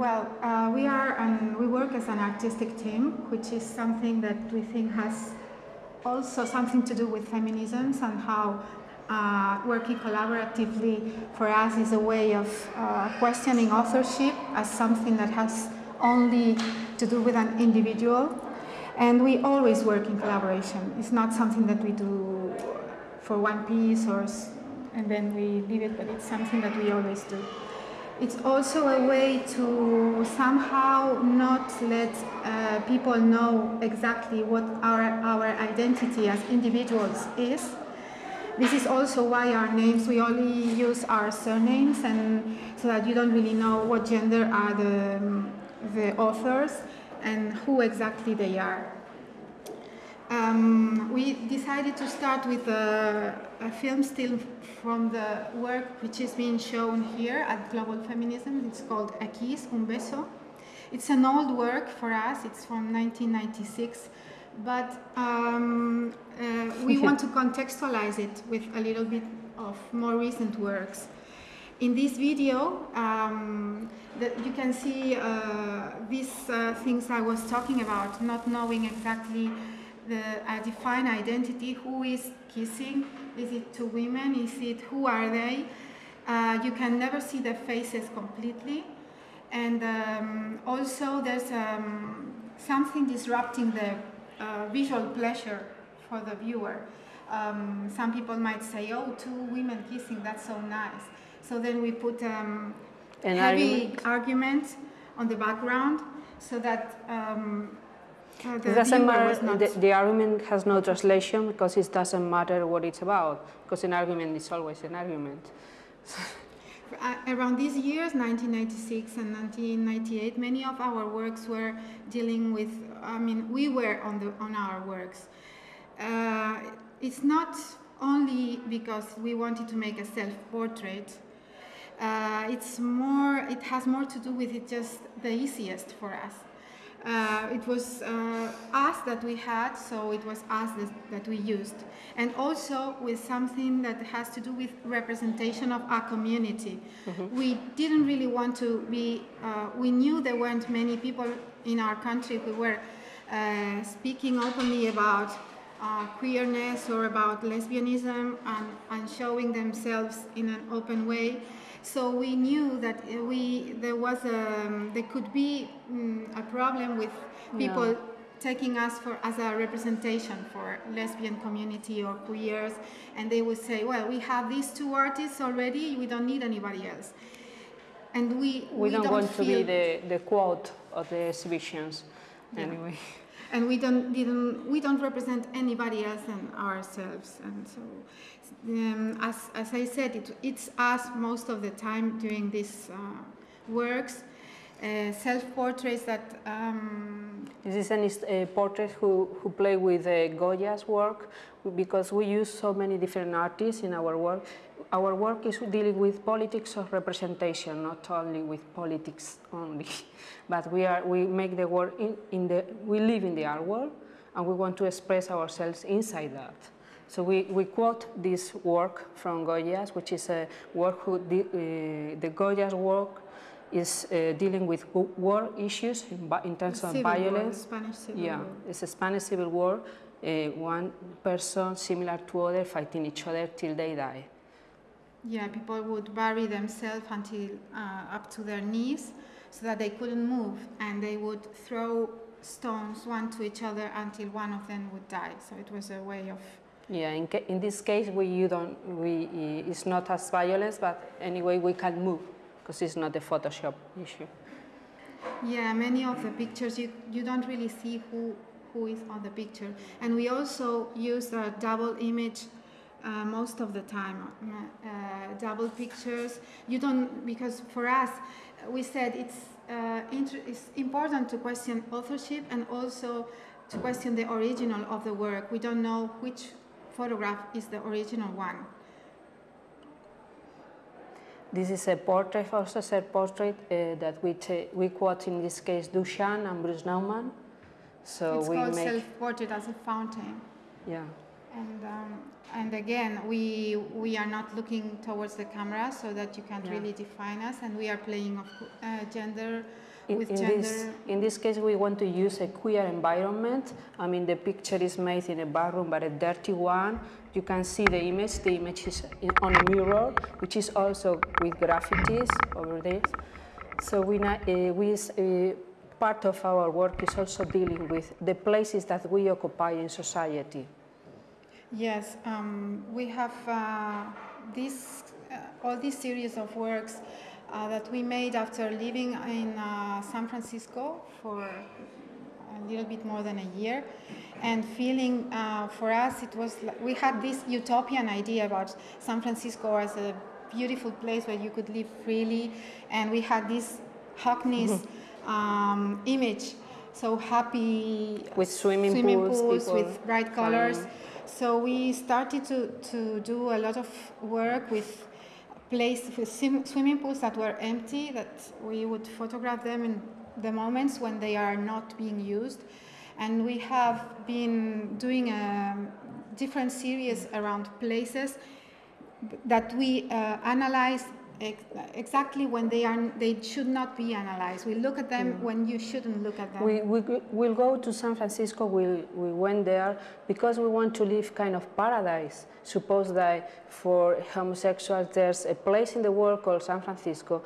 well, uh, we are um, we work as an artistic team, which is something that we think has also something to do with feminisms and how uh, working collaboratively for us is a way of uh, questioning authorship as something that has only to do with an individual. And we always work in collaboration. It's not something that we do for one piece or and then we leave it, but it's something that we always do. It's also a way to somehow not let uh, people know exactly what our, our identity as individuals is. This is also why our names, we only use our surnames and so that you don't really know what gender are the, the authors and who exactly they are. Um, we decided to start with a, a, film still from the work which is being shown here at Global Feminism. It's called A Kiss, Un Beso. It's an old work for us, it's from 1996, but um, uh, we want to contextualize it with a little bit of more recent works. In this video, um, you can see uh, these uh, things I was talking about, not knowing exactly the a defined identity, who is kissing, is it two women, is it, who are they? Uh, you can never see the faces completely. And um, also there's um, something disrupting the uh, visual pleasure for the viewer. Um, some people might say, oh, two women kissing, that's so nice. So then we put um, An heavy argument. argument on the background so that um, uh, it doesn't matter, the, the, argument has no translation because it doesn't matter what it's about, because an argument is always an argument. uh, around these years, 1996 and 1998, many of our works were dealing with, I mean, we were on, the, on our works. Uh, it's not only because we wanted to make a self-portrait, uh, it's more, it has more to do with it just the easiest for us. Uh, it was uh, us that we had, so it was us that, that, we used. And also with something that has to do with representation of our community. Mm -hmm. We didn't really want to be, uh, we knew there weren't many people in our country who were uh, speaking openly about uh, queerness or about lesbianism and, and showing themselves in an open way. So we knew that we there was a um, there could be um, a problem with people yeah. taking us for as a representation for lesbian community or queers, and they would say, well, we have these two artists already, we don't need anybody else. And we we, we don't, don't, want to be the the quote of the exhibitions, yeah. anyway and we don't didn't we don't represent anybody else than ourselves. And so um, as, as I said it, it's us most of the time doing these uh, works uh, self-portraits that um, this is a uh, portrait who, who play with uh, Goya's work? Because we use so many different artists in our work our work is dealing with politics of representation, not only with politics only, but we are we make the work in, in the we live in the art world, and we want to express ourselves inside that. So we, we quote this work from Goya's, which is a work who the, uh, the Goya's work is uh, dealing with war issues in, in terms of violence. War, Spanish Civil yeah, War. it's a Spanish Civil War. Uh, one person similar to other fighting each other till they die. Yeah, people would bury themselves until uh, up to their knees so that they couldn't move and they would throw stones one to each other until one of them would die. So it was a way of yeah, in, in this case, we you don't we it's not as violence, but anyway we can move because it's not the Photoshop issue. Yeah, many of the pictures you you don't really see who who is on the picture, and we also use a double image uh, most of the time, uh, double pictures. You don't, because for us, we said it's, uh, it's important to question authorship and also to question the original of the work. We don't know which photograph is the original one. This is a portrait, also a portrait uh, that we, we quote in this case Duchamp and Bruce Nauman. So it's we called make self-portrait as a fountain. Yeah. And um, and again, we we are not looking towards the camera so that you can't Yeah. really define us, and we are playing of uh, gender In, with in gender. this, in this case, we want to use a queer environment. I mean, the picture is made in a bathroom, but a dirty one. You can see the image. The image is in, on a mirror, which is also with graffitis over this. So we, uh, we uh, part of our work is also dealing with the places that we occupy in society. Yes, um, we have uh, this, uh, all these series of works uh, that we made after living in uh, San Francisco for a little bit more than a year, and feeling uh, for us it was li- we had this utopian idea about San Francisco as a beautiful place where you could live freely, and we had this Hockney's um, image, so happy With swimming pools, people with bright colors. So we started to, to do a lot of work with places with swim, swimming pools that were empty that we would photograph them in the moments when they are not being used. And we have been doing a different series around places that we uh, analyze ex- exactly when they are they should not be analyzed. We look at them mm. when you shouldn't look at them. We, we will go to San Francisco, we, we went there because we want to live kind of paradise. Suppose that for homosexuals there's a place in the world called San Francisco,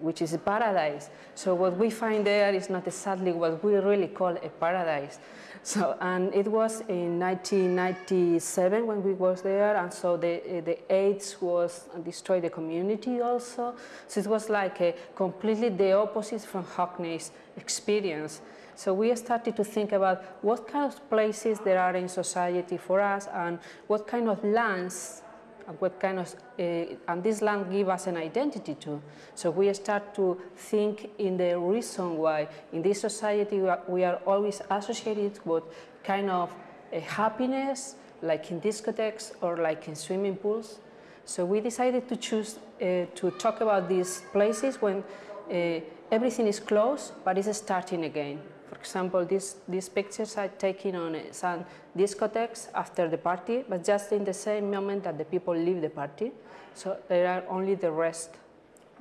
which is a paradise. So what we find there is not exactly what we really call a paradise. So, and it was in 1997 when we was there, and so the, the AIDS was destroyed the community also. So it was like a completely the opposite from Hockney's experience. So we started to think about what kind of places there are in society for us and what kind of lands and what kind of uh, and this land give us an identity too. So we start to think in the reason why in this society we are, always associated with kind of a happiness, like in discotheques or like in swimming pools. So we decided to choose uh, to talk about these places when uh, everything is closed but it's starting again. For example, these, these pictures are taken on uh, some discotheques after the party, but just in the same moment that the people leave the party. So there are only the rest.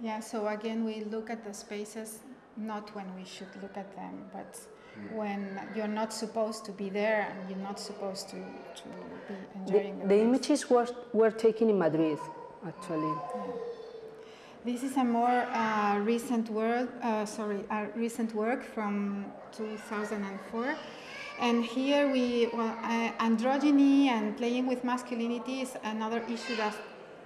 Yeah, so again, we look at the spaces not when we should look at them, but when you're not supposed to be there and you're not supposed to, to be The, enjoying the, the place. images were, were taken in Madrid, actually. This is a more uh, recent work, uh, sorry, a recent work from 2004. And here we, well, uh, androgyny and playing with masculinity is another issue that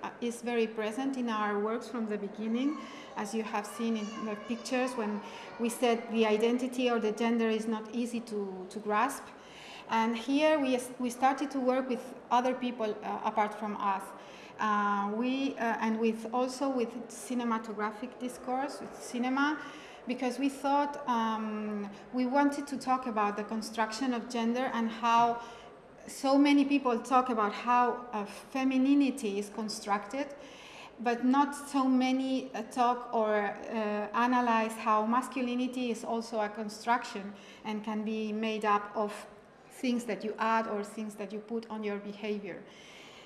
uh, is very present in our works from the beginning. As you have seen in the pictures, when we said the identity or the gender is not easy to, to grasp. And here we, we started to work with other people uh, apart from us. Uh, we uh, and with also with cinematographic discourse with cinema because we thought um, we wanted to talk about the construction of gender and how so many people talk about how uh, femininity is constructed but not so many uh, talk or uh, analyze how masculinity is also a construction and can be made up of things that you add or things that you put on your behavior.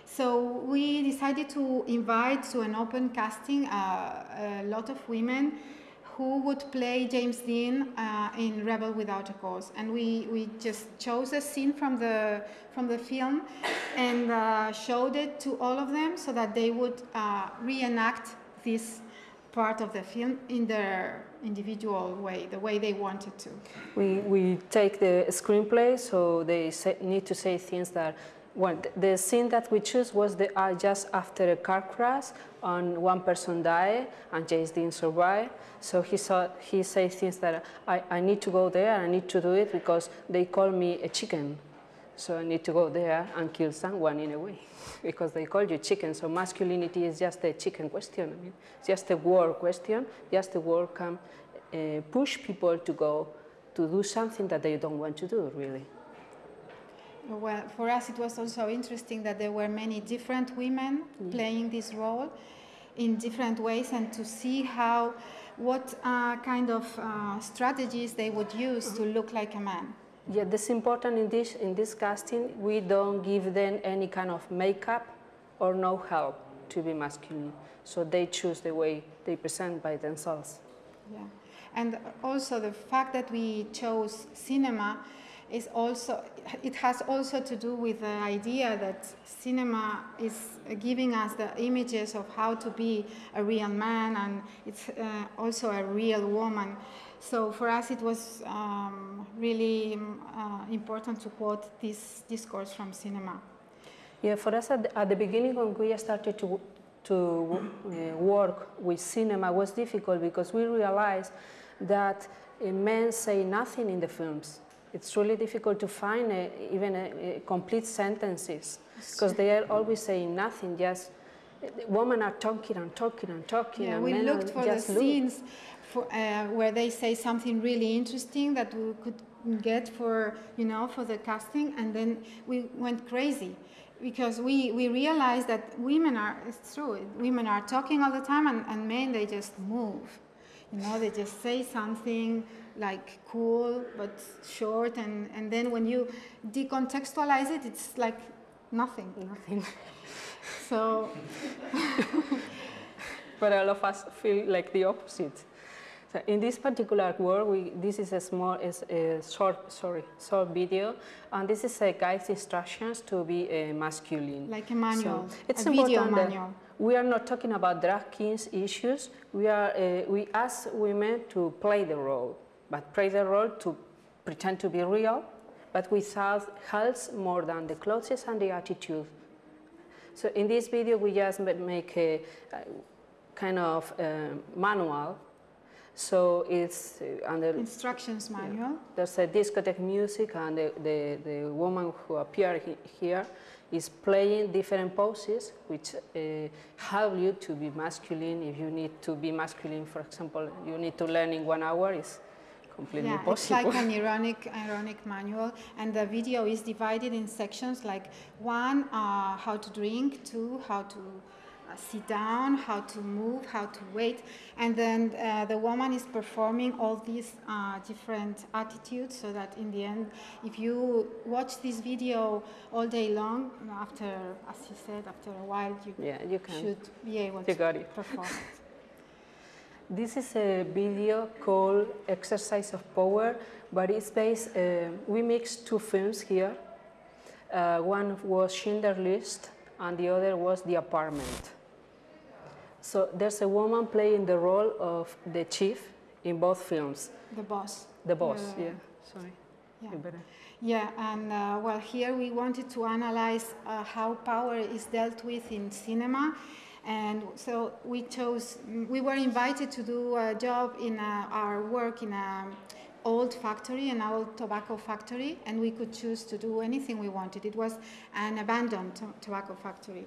So we decided to invite to an open casting uh, a lot of women who would play James Dean uh, in Rebel Without a Cause, and we, we just chose a scene from the from the film and uh, showed it to all of them so that they would uh, reenact this part of the film in their individual way, the way they wanted to. We, we take the screenplay, so they say, need to say things that. Well, the scene that we choose was the, uh, just after a car crash, and one person died, and James didn't survive. So he saw, he said things that I, I need to go there, I need to do it because they call me a chicken. So I need to go there and kill someone in a way, because they call you chicken. So masculinity is just a chicken question. I mean, it's just a word question. Just a word can uh, push people to go to do something that they don't want to do, really. Well, for us, it was also interesting that there were many different women playing this role in different ways, and to see how, what uh, kind of uh, strategies they would use to look like a man. Yeah, that's important in this, in this casting. We don't give them any kind of makeup or no help to be masculine. So they choose the way they present by themselves. Yeah, and also the fact that we chose cinema is also it has also to do with the idea that cinema is giving us the images of how to be a real man and it's uh, also a real woman. So for us, it was um, really uh, important to quote this discourse from cinema. Yeah, for us at the, at the beginning when we started to to uh, work with cinema was difficult because we realized that uh, men say nothing in the films. It's really difficult to find uh, even uh, complete sentences because they are always saying nothing, just uh, women are talking and talking and talking. Yeah, and we looked for the scenes for, uh, where they say something really interesting that we could get for, you know, for the casting, and then we went crazy because we, we realized that women are, it's true, women are talking all the time and, and men, they just move. You know, they just say something like cool but short, and, and then when you decontextualize it, it's like nothing. Nothing. So, but all of us feel like the opposite. So in this particular work, we, this is a small, is a short, sorry, short video, and this is a guide's instructions to be uh, masculine. like a manual, So it's a video important manual. We are not talking about drag kings issues. We are, uh, we ask women to play the role, but play the role to pretend to be real, but without health more than the clothes and the attitude. So in this video, we just make a, kind of uh, manual. So it's uh, under Instructions manual. there's a discotheque music, and the, the, the woman who appeared he- here is playing different poses, which uh, help you to be masculine. If you need to be masculine, for example, you need to learn in one hour. Is completely Yeah, it's like an ironic, ironic manual, and the video is divided in sections like one, uh, how to drink, two, how to sit down, how to move, how to wait, and then uh, the woman is performing all these uh, different attitudes so that in the end, if you watch this video all day long, after, as you said, after a while, you yeah, you can. should be able You to got it. perform it. This is a video called Exercise of Power, but it's based, uh, we mixed two films here. Uh, one was Schindler's List and the other was The Apartment. So there's a woman playing the role of the chief in both films. The boss. The boss, Yeah. yeah, sorry. Yeah. Better. Yeah, and uh, well, here we wanted to analyze uh, how power is dealt with in cinema. And so we chose, we were invited to do a job in a, our work in an old factory, an old tobacco factory, and we could choose to do anything we wanted. It was an abandoned to- tobacco factory.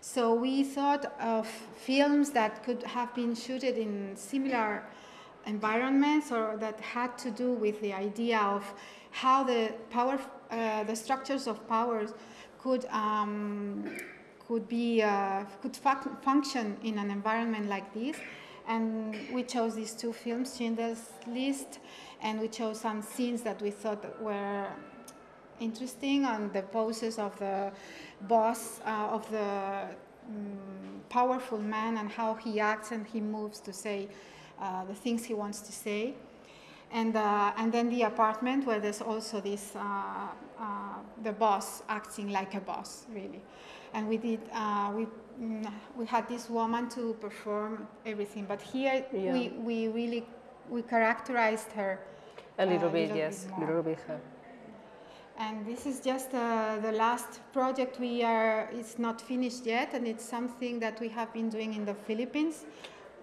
So we thought of films that could have been shooted in similar environments or that had to do with the idea of how the power, uh, the structures of powers could um, could be uh, could func- function in an environment like this. And we chose these two films, Schindler's List, and we chose some scenes that we thought were interesting on the poses of the boss uh, of the mm, powerful man and how he acts and he moves to say uh, the things he wants to say. And uh, and then the apartment where there's also this uh, uh, the boss acting like a boss really. And we did uh, we mm, we had this woman to perform everything. But here Yeah. we we really we characterized her A little bit, little yes, a little bit. her. and this is just uh, the last project we are, it's not finished yet, and it's something that we have been doing in the Philippines.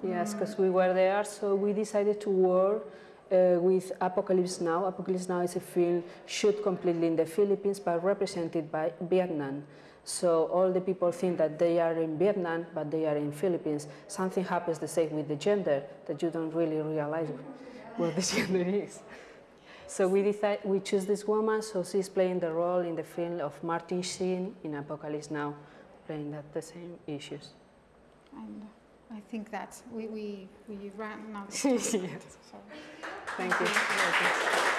Yes, because we were there, so we decided to work uh, with Apocalypse Now. Apocalypse Now is a film shot completely in the Philippines but represented by Vietnam. So all the people think that they are in Vietnam, but they are in Philippines. Something happens the same with the gender that you don't really realize what the gender is. So we decide, we choose this woman, so she's playing the role in the film of Martin Sheen in Apocalypse Now, playing that the same issues. And I think that we, we, we ran out of yes. time. So. Thank you.